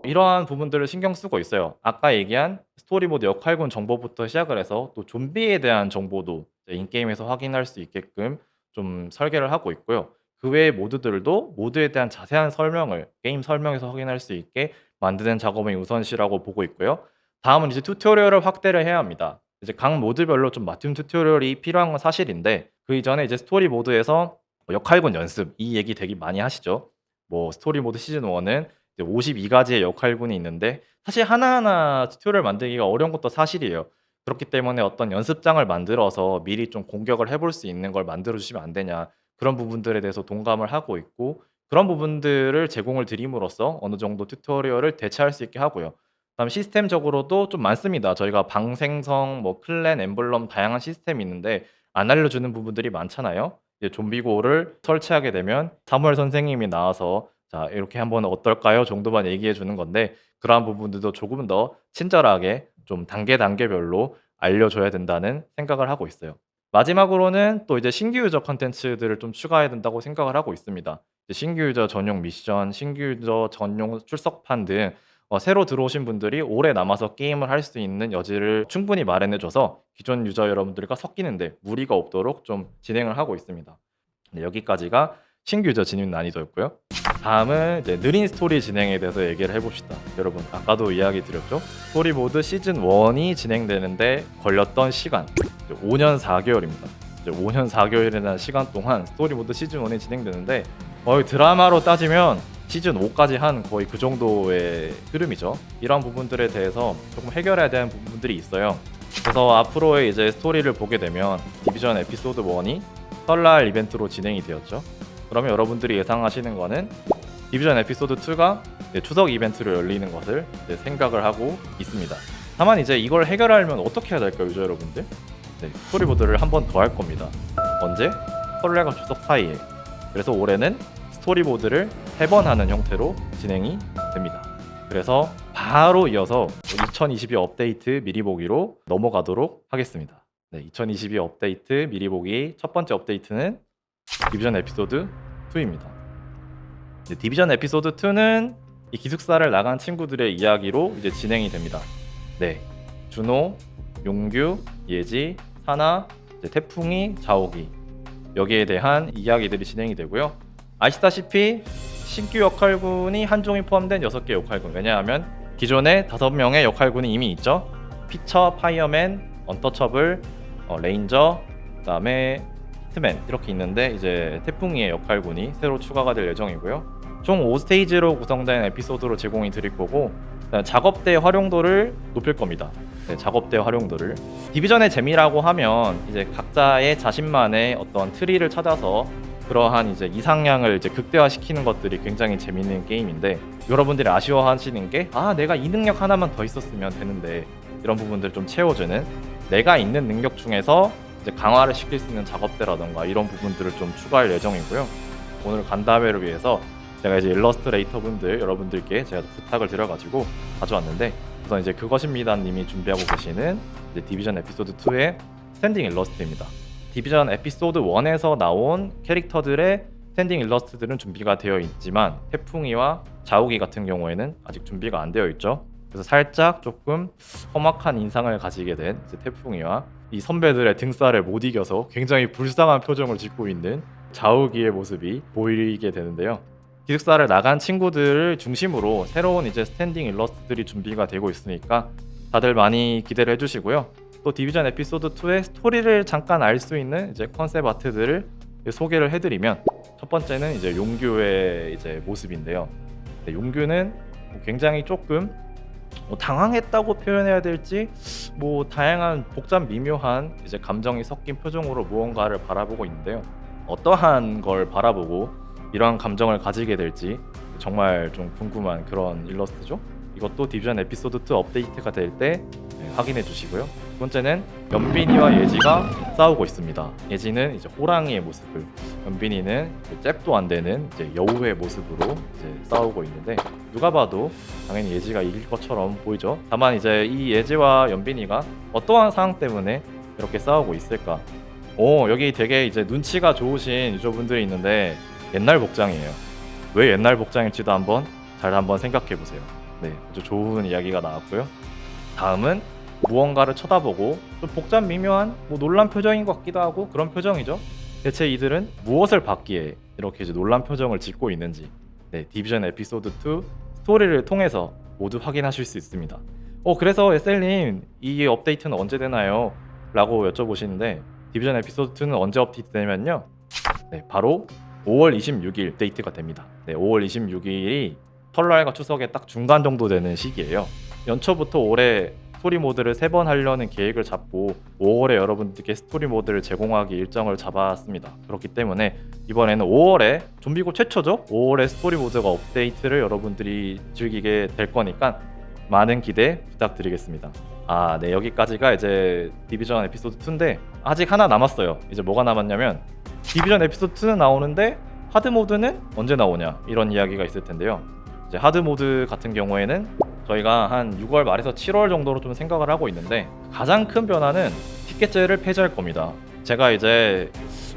A: 이러한 부분들을 신경 쓰고 있어요. 아까 얘기한 스토리모드 역할군 정보부터 시작을 해서 또 좀비에 대한 정보도 인게임에서 확인할 수 있게끔 좀 설계를 하고 있고요. 그 외의 모드들도 모드에 대한 자세한 설명을 게임 설명에서 확인할 수 있게 만드는 작업이 우선시라고 보고 있고요. 다음은 이제 튜토리얼을 확대를 해야 합니다. 이제 각 모드별로 좀 맞춤 튜토리얼이 필요한 건 사실인데 그 이전에 이제 스토리 모드에서 뭐 역할군 연습 이 얘기 되게 많이 하시죠. 뭐 스토리 모드 시즌 1은 52가지의 역할군이 있는데 사실 하나하나 튜토리얼 만들기가 어려운 것도 사실이에요. 그렇기 때문에 어떤 연습장을 만들어서 미리 좀 공격을 해볼 수 있는 걸 만들어 주시면 안 되냐 그런 부분들에 대해서 동감을 하고 있고 그런 부분들을 제공을 드림으로써 어느 정도 튜토리얼을 대체할 수 있게 하고요. 그다음 시스템적으로도 좀 많습니다. 저희가 방 생성, 뭐 클랜, 엠블럼 다양한 시스템이 있는데 안 알려주는 부분들이 많잖아요. 이제 좀비고를 설치하게 되면 사무엘 선생님이 나와서 자 이렇게 한번 어떨까요? 정도만 얘기해 주는 건데 그러한 부분들도 조금 더 친절하게 좀 단계 단계별로 알려줘야 된다는 생각을 하고 있어요. 마지막으로는 또 이제 신규 유저 컨텐츠들을 좀 추가해야 된다고 생각을 하고 있습니다. 신규 유저 전용 미션, 신규 유저 전용 출석판 등 어, 새로 들어오신 분들이 오래 남아서 게임을 할 수 있는 여지를 충분히 마련해줘서 기존 유저 여러분들과 섞이는데 무리가 없도록 좀 진행을 하고 있습니다. 네, 여기까지가 신규 유저 진입 난이도였고요. 다음은 이제 느린 스토리 진행에 대해서 얘기를 해봅시다. 여러분 아까도 이야기 드렸죠? 스토리 모드 시즌 1이 진행되는데 걸렸던 시간 5년 4개월입니다. 이제 5년 4개월이라는 시간 동안 스토리 모드 시즌 1이 진행되는데 거의 드라마로 따지면 시즌 5까지 한 거의 그 정도의 흐름이죠. 이런 부분들에 대해서 조금 해결해야 되는 부분들이 있어요. 그래서 앞으로의 이제 스토리를 보게 되면 디비전 에피소드 1이 설날 이벤트로 진행이 되었죠. 그러면 여러분들이 예상하시는 거는 디비전 에피소드 2가 추석 이벤트로 열리는 것을 생각을 하고 있습니다. 다만 이제 이걸 해결하려면 어떻게 해야 될까요, 유저 여러분들? 네, 스토리 모드를 한 번 더 할 겁니다. 언제? 설날과 추석 사이에. 그래서 올해는 스토리 모드를 세 번 하는 형태로 진행이 됩니다. 그래서 바로 이어서 2022 업데이트 미리 보기로 넘어가도록 하겠습니다. 네, 2022 업데이트 미리 보기 첫 번째 업데이트는 디비전 에피소드 2입니다. 네, 디비전 에피소드 2는 이 기숙사를 나간 친구들의 이야기로 이제 진행이 됩니다. 네, 준호, 용규, 예지, 사나, 태풍이, 자옥이 여기에 대한 이야기들이 진행이 되고요. 아시다시피 신규 역할군이 한 종이 포함된 6개 역할군. 왜냐하면 기존에 5명의 역할군이 이미 있죠. 피처, 파이어맨, 언터처블, 어, 레인저, 그 다음에 히트맨 이렇게 있는데 이제 태풍이의 역할군이 새로 추가가 될 예정이고요. 총 5스테이지로 구성된 에피소드로 제공이 드릴 거고 작업대 활용도를 높일 겁니다. 네, 작업대 활용도를 디비전의 재미라고 하면 이제 각자의 자신만의 어떤 트리를 찾아서 그러한 이제 이상향을 이제 극대화시키는 것들이 굉장히 재밌는 게임인데 여러분들이 아쉬워하시는 게 아 내가 이 능력 하나만 더 있었으면 되는데 이런 부분들 좀 채워주는 내가 있는 능력 중에서 이제 강화를 시킬 수 있는 작업대라던가 이런 부분들을 좀 추가할 예정이고요. 오늘 간담회를 위해서 제가 이제 일러스트레이터 분들 여러분들께 제가 부탁을 드려가지고 가져왔는데 우선 이제 그것입니다 님이 준비하고 계시는 디비전 에피소드 2의 스탠딩 일러스트입니다. 디비전 에피소드 1에서 나온 캐릭터들의 스탠딩 일러스트들은 준비가 되어 있지만 태풍이와 자욱이 같은 경우에는 아직 준비가 안 되어 있죠. 그래서 살짝 조금 험악한 인상을 가지게 된 태풍이와 이 선배들의 등쌀을 못 이겨서 굉장히 불쌍한 표정을 짓고 있는 자욱이의 모습이 보이게 되는데요. 기숙사를 나간 친구들을 중심으로 새로운 이제 스탠딩 일러스트들이 준비가 되고 있으니까 다들 많이 기대를 해주시고요. 또 디비전 에피소드 2의 스토리를 잠깐 알 수 있는 이제 컨셉 아트들을 소개를 해드리면 첫 번째는 이제 용규의 이제 모습인데요. 네, 용규는 굉장히 조금 뭐 당황했다고 표현해야 될지 뭐 다양한 복잡 미묘한 이제 감정이 섞인 표정으로 무언가를 바라보고 있는데요. 어떠한 걸 바라보고 이러한 감정을 가지게 될지 정말 좀 궁금한 그런 일러스트죠. 이것도 디비전 에피소드 2 업데이트가 될 때 확인해 주시고요. 두 번째는 연빈이와 예지가 싸우고 있습니다. 예지는 이제 호랑이의 모습을, 연빈이는 잽도 안 되는 이제 여우의 모습으로 이제 싸우고 있는데 누가 봐도 당연히 예지가 이길 것처럼 보이죠. 다만 이제 이 예지와 연빈이가 어떠한 상황 때문에 이렇게 싸우고 있을까? 오 여기 되게 이제 눈치가 좋으신 유저분들이 있는데 옛날 복장이에요. 왜 옛날 복장일지도 한번 잘 한번 생각해 보세요. 네, 아주 좋은 이야기가 나왔고요. 다음은 무언가를 쳐다보고 좀 복잡 미묘한 뭐 놀란 표정인 것 같기도 하고 그런 표정이죠. 대체 이들은 무엇을 받기에 이렇게 이제 놀란 표정을 짓고 있는지 네, 디비전 에피소드 2 스토리를 통해서 모두 확인하실 수 있습니다. 어 그래서 SL님 이 업데이트는 언제 되나요? 라고 여쭤보시는데 디비전 에피소드 2는 언제 업데이트 되냐면요. 네, 바로 5월 26일 업데이트가 됩니다. 네, 5월 26일이 설날과 추석에 딱 중간 정도 되는 시기예요. 연초부터 올해 스토리 모드를 세번 하려는 계획을 잡고 5월에 여러분들께 스토리 모드를 제공하기 일정을 잡았습니다. 그렇기 때문에 이번에는 5월에 좀비고 최초죠. 5월에 스토리 모드가 업데이트를 여러분들이 즐기게 될 거니까 많은 기대 부탁드리겠습니다. 아, 네 여기까지가 이제 디비전 에피소드 2인데 아직 하나 남았어요. 이제 뭐가 남았냐면 디비전 에피소드 2는 나오는데 하드 모드는 언제 나오냐 이런 이야기가 있을 텐데요. 이제 하드 모드 같은 경우에는 저희가 한 6월 말에서 7월 정도로 좀 생각을 하고 있는데 가장 큰 변화는 티켓제를 폐지할 겁니다. 제가 이제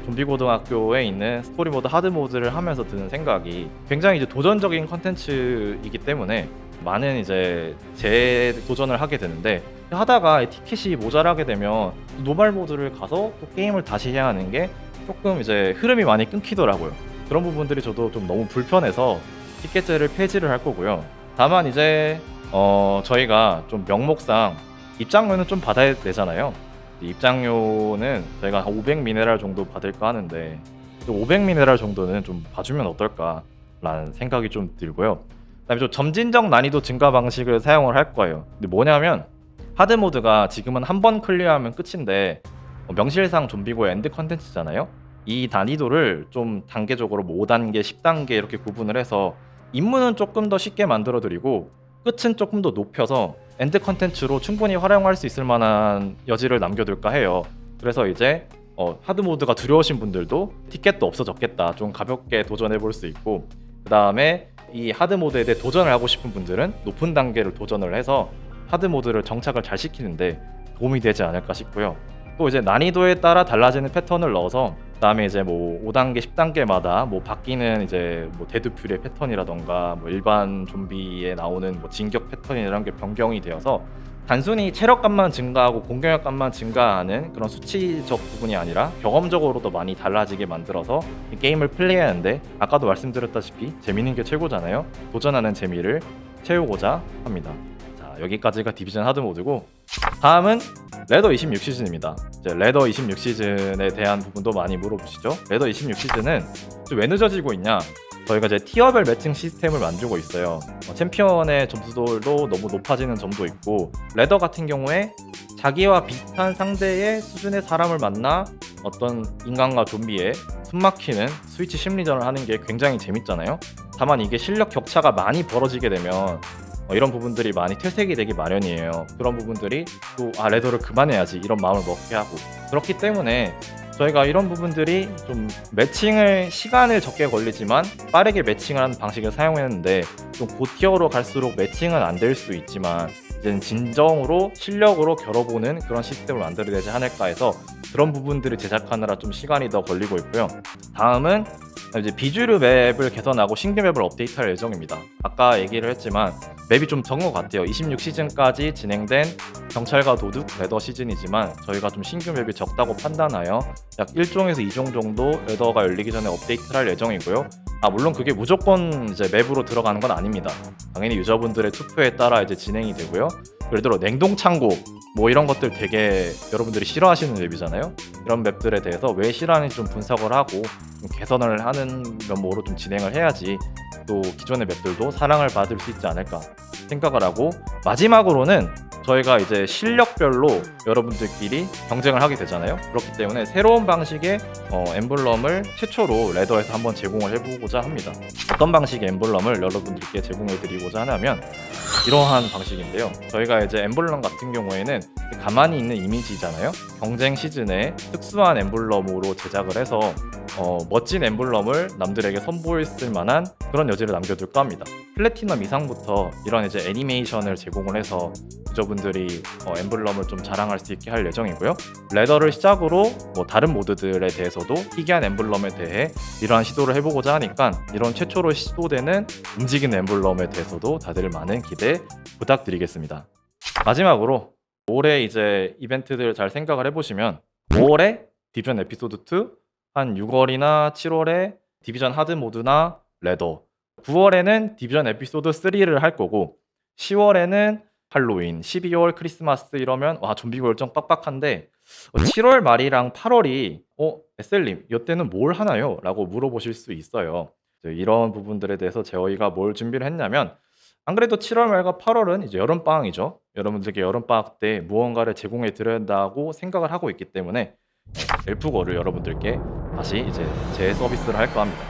A: 좀비 고등학교에 있는 스토리 모드 하드 모드를 하면서 드는 생각이 굉장히 이제 도전적인 컨텐츠이기 때문에 많은 이제 재도전을 하게 되는데 하다가 티켓이 모자라게 되면 normal 모드를 가서 또 게임을 다시 해야 하는 게 조금 이제 흐름이 많이 끊기더라고요. 그런 부분들이 저도 좀 너무 불편해서 티켓제를 폐지를 할 거고요. 다만 이제 어 저희가 좀 명목상 입장료는 좀 받아야 되잖아요. 입장료는 저희가 한500 미네랄 정도 받을까 하는데 500 미네랄 정도는 좀 봐주면 어떨까라는 생각이 좀 들고요. 그다음에 좀 점진적 난이도 증가 방식을 사용을 할 거예요. 근데 뭐냐면 하드 모드가 지금은 한 번 clear하면 끝인데 어, 명실상 좀비고 end 컨텐츠잖아요. 이 난이도를 좀 단계적으로 뭐 5단계, 10단계 이렇게 구분을 해서 임무는 조금 더 쉽게 만들어 드리고 끝은 조금 더 높여서 end 컨텐츠로 충분히 활용할 수 있을 만한 여지를 남겨둘까 해요. 그래서 이제 어, 하드 모드가 두려우신 분들도 티켓도 없어졌겠다. 좀 가볍게 도전해 볼 수 있고 그 다음에 이 하드 모드에 대해 도전을 하고 싶은 분들은 높은 단계를 도전을 해서 하드 모드를 정착을 잘 시키는데 도움이 되지 않을까 싶고요. 또 이제 난이도에 따라 달라지는 패턴을 넣어서 그다음에 이제 뭐 5단계, 10단계마다 뭐 바뀌는 이제 뭐 데드풀의 패턴이라던가 뭐 일반 좀비에 나오는 뭐 진격 패턴이라는 게 변경이 되어서 단순히 체력값만 증가하고 공격력값만 증가하는 그런 수치적 부분이 아니라 경험적으로도 많이 달라지게 만들어서 이 게임을 플레이하는데 아까도 말씀드렸다시피 재밌는 게 최고잖아요. 도전하는 재미를 채우고자 합니다. 자 여기까지가 디비전 하드 모드고 다음은 ladder 26 시즌입니다. 이제 ladder 26 시즌에 대한 부분도 많이 물어보시죠. ladder 26 시즌은 왜 늦어지고 있냐? 저희가 이제 티어별 매칭 시스템을 만들고 있어요. 어, 챔피언의 점수도 너무 높아지는 점도 있고 ladder 같은 경우에 자기와 비슷한 상대의 수준의 사람을 만나 어떤 인간과 좀비의 숨막히는 스위치 심리전을 하는 게 굉장히 재밌잖아요. 다만 이게 실력 격차가 많이 벌어지게 되면 어, 이런 부분들이 많이 퇴색이 되기 마련이에요. 그런 부분들이 또 아 레더를 그만해야지 이런 마음을 먹게 하고 그렇기 때문에 저희가 이런 부분들이 좀 매칭을 시간을 적게 걸리지만 빠르게 매칭을 하는 방식을 사용했는데 좀 고티어로 갈수록 매칭은 안 될 수 있지만 이제는 진정으로 실력으로 겨뤄보는 그런 시스템을 만들어야 되지 않을까 해서 그런 부분들을 제작하느라 좀 시간이 더 걸리고 있고요. 다음은 이제 비주류 map을 개선하고 신규 map을 업데이트할 예정입니다. 아까 얘기를 했지만 map이 좀 적은 것 같아요. 26시즌까지 진행된 경찰과 도둑 ladder 시즌이지만 저희가 좀 신규 map이 적다고 판단하여 약 1종에서 2종 정도 ladder가 열리기 전에 업데이트를 할 예정이고요. 아 물론 그게 무조건 이제 map으로 들어가는 건 아닙니다. 당연히 유저분들의 투표에 따라 이제 진행이 되고요. 예를 들어 냉동 창고 뭐 이런 것들 되게 여러분들이 싫어하시는 맵이잖아요. 이런 맵들에 대해서 왜 싫어하는지 좀 분석을 하고 좀 개선을 하는 면모로 좀 진행을 해야지 또 기존의 맵들도 사랑을 받을 수 있지 않을까 생각을 하고 마지막으로는 저희가 이제 실력별로 여러분들끼리 경쟁을 하게 되잖아요. 그렇기 때문에 새로운 방식의 어, 엠블럼을 최초로 레더에서 한번 제공을 해보고자 합니다. 어떤 방식의 엠블럼을 여러분들께 제공해 드리고자 하냐면 이러한 방식인데요. 저희가 이제 엠블럼 같은 경우에는 가만히 있는 이미지잖아요. 경쟁 시즌에 특수한 엠블럼으로 제작을 해서 어, 멋진 엠블럼을 남들에게 선보일 만한 그런 여지를 남겨둘까 합니다. 플래티넘 이상부터 이런 이제 애니메이션을 제공을 해서 유저분들이 어, 엠블럼을 좀 자랑할 수 있게 할 예정이고요. 레더를 시작으로 뭐 다른 모드들에 대해서도 희귀한 엠블럼에 대해 이러한 시도를 해보고자 하니까 이런 최초로 시도되는 움직이는 엠블럼에 대해서도 다들 많은 기대 부탁드리겠습니다. 마지막으로 올해 이제 이벤트들 잘 생각을 해보시면 5월에 디비전 에피소드 2, 한 6월이나 7월에 디비전 하드 모드나 ladder, 9월에는 디비전 에피소드 3를 할 거고 10월에는 할로윈, 12월 크리스마스 이러면 와 좀비고 일정 빡빡한데 7월 말이랑 8월이 어 에셀님 이때는 뭘 하나요? 라고 물어보실 수 있어요. 이런 부분들에 대해서 저희가 뭘 준비를 했냐면 안 그래도 7월 말과 8월은 이제 여름 방학이죠. 여러분들께 여름 방학 때 무언가를 제공해 드려야 한다고 생각을 하고 있기 때문에 엘프고를 여러분들께 다시 이제 재서비스를 할까 합니다.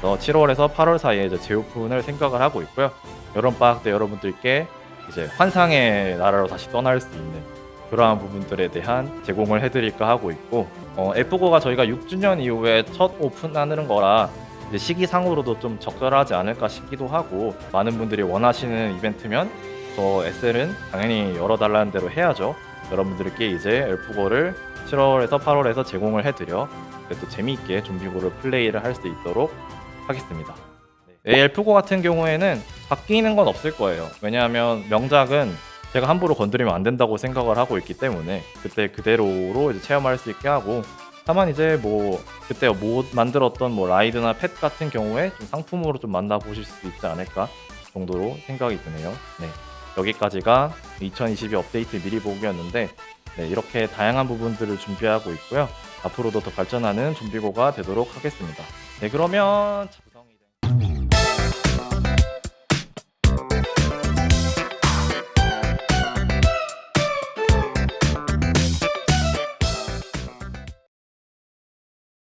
A: 그래서 7월에서 8월 사이에 이제 재오픈을 생각을 하고 있고요. 여름 방학 때 여러분들께 이제 환상의 나라로 다시 떠날 수 있는 그러한 부분들에 대한 제공을 해드릴까 하고 있고 어, F5가 저희가 6주년 이후에 첫 오픈하는 거라 이제 시기상으로도 좀 적절하지 않을까 싶기도 하고 많은 분들이 원하시는 이벤트면 저 SL은 당연히 열어달라는 대로 해야죠. 여러분들께 이제 엘프고를 7월에서 8월에서 제공을 해드려 또 재미있게 좀비고를 플레이를 할 수 있도록 하겠습니다. 네, 엘프고 같은 경우에는 바뀌는 건 없을 거예요. 왜냐하면 명작은 제가 함부로 건드리면 안 된다고 생각을 하고 있기 때문에 그때 그대로로 체험할 수 있게 하고 다만 이제 뭐 그때 못 만들었던 뭐 라이드나 펫 같은 경우에 좀 상품으로 좀 만나보실 수 있지 않을까 정도로 생각이 드네요. 네. 여기까지가 2022 업데이트 미리 보기였는데 네, 이렇게 다양한 부분들을 준비하고 있고요. 앞으로도 더 발전하는 좀비고가 되도록 하겠습니다. 네, 그러면 작성이 된...